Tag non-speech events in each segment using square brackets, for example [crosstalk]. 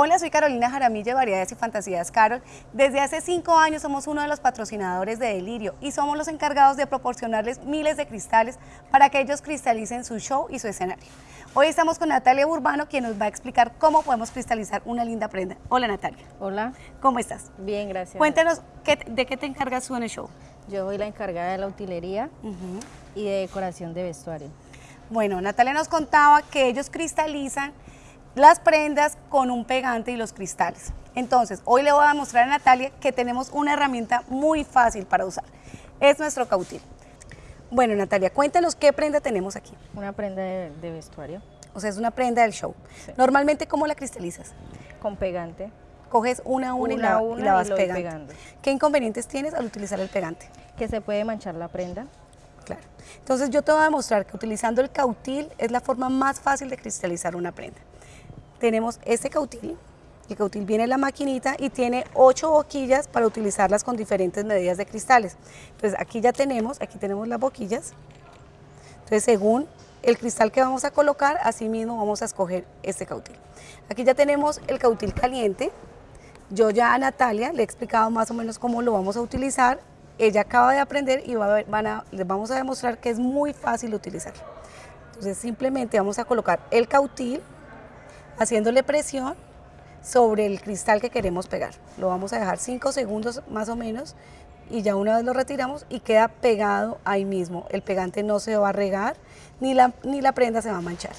Hola, soy Carolina Jaramillo de Variedades y Fantasías Carol. Desde hace cinco años somos uno de los patrocinadores de Delirio y somos los encargados de proporcionarles miles de cristales para que ellos cristalicen su show y su escenario. Hoy estamos con Natalia Urbano, quien nos va a explicar cómo podemos cristalizar una linda prenda. Hola Natalia. Hola. ¿Cómo estás? Bien, gracias. Cuéntanos, ¿de qué te encargas tú en el show? Yo soy la encargada de la utilería y de decoración de vestuario. Bueno, Natalia nos contaba que ellos cristalizan las prendas con un pegante y los cristales. Entonces, hoy le voy a mostrar a Natalia que tenemos una herramienta muy fácil para usar. Es nuestro cautil. Bueno, Natalia, cuéntanos qué prenda tenemos aquí. Una prenda de, vestuario. O sea, es una prenda del show. Normalmente, ¿cómo la cristalizas? Con pegante. Coges una a una, y, la, vas pegando. ¿Qué inconvenientes tienes al utilizar el pegante? Que se puede manchar la prenda. Claro. Entonces yo te voy a demostrar que utilizando el cautil es la forma más fácil de cristalizar una prenda tenemos este cautil. El cautil viene en la maquinita y tiene ocho boquillas para utilizarlas con diferentes medidas de cristales. Entonces aquí ya tenemos, aquí tenemos las boquillas. Entonces según el cristal que vamos a colocar, así mismo vamos a escoger este cautil. Aquí ya tenemos el cautil caliente. Yo ya a Natalia le he explicado más o menos cómo lo vamos a utilizar. Ella acaba de aprender y va a les vamos a demostrar que es muy fácil utilizar. Entonces simplemente vamos a colocar el cautil haciéndole presión sobre el cristal que queremos pegar. Lo vamos a dejar 5 segundos más o menos y ya una vez lo retiramos y queda pegado ahí mismo. El pegante no se va a regar ni la, ni la prenda se va a manchar.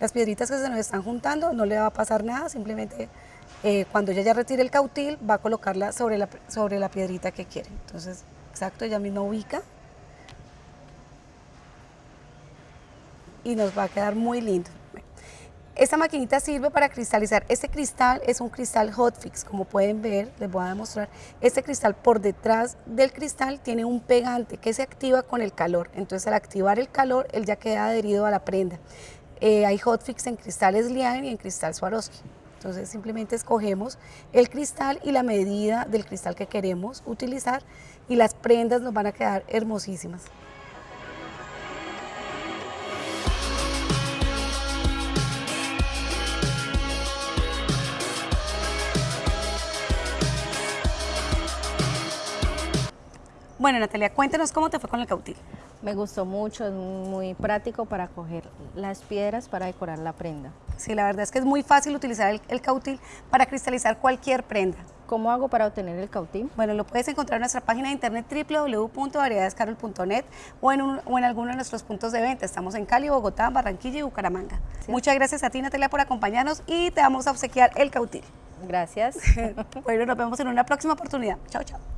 Las piedritas que se nos están juntando no le va a pasar nada, simplemente eh, cuando ella ya retire el cautil va a colocarla sobre la, sobre la piedrita que quiere. Entonces, exacto, ella misma ubica y nos va a quedar muy lindo. Esta maquinita sirve para cristalizar. Este cristal es un cristal hotfix, como pueden ver, les voy a demostrar. Este cristal por detrás del cristal tiene un pegante que se activa con el calor. Entonces al activar el calor, él ya queda adherido a la prenda. Eh, hay hotfix en cristales Lian y en cristal Swarovski. Entonces simplemente escogemos el cristal y la medida del cristal que queremos utilizar y las prendas nos van a quedar hermosísimas. Bueno, Natalia, cuéntanos cómo te fue con el cautil. Me gustó mucho, es muy práctico para coger las piedras para decorar la prenda. Sí, la verdad es que es muy fácil utilizar el, cautil para cristalizar cualquier prenda. ¿Cómo hago para obtener el cautil? Bueno, lo puedes encontrar en nuestra página de internet www.variedadescarol.net o, en o en alguno de nuestros puntos de venta. Estamos en Cali, Bogotá, Barranquilla y Bucaramanga. Muchas gracias a ti, Natalia, por acompañarnos y te vamos a obsequiar el cautil. Gracias. [laughs] bueno, nos vemos en una próxima oportunidad. Chao, chao.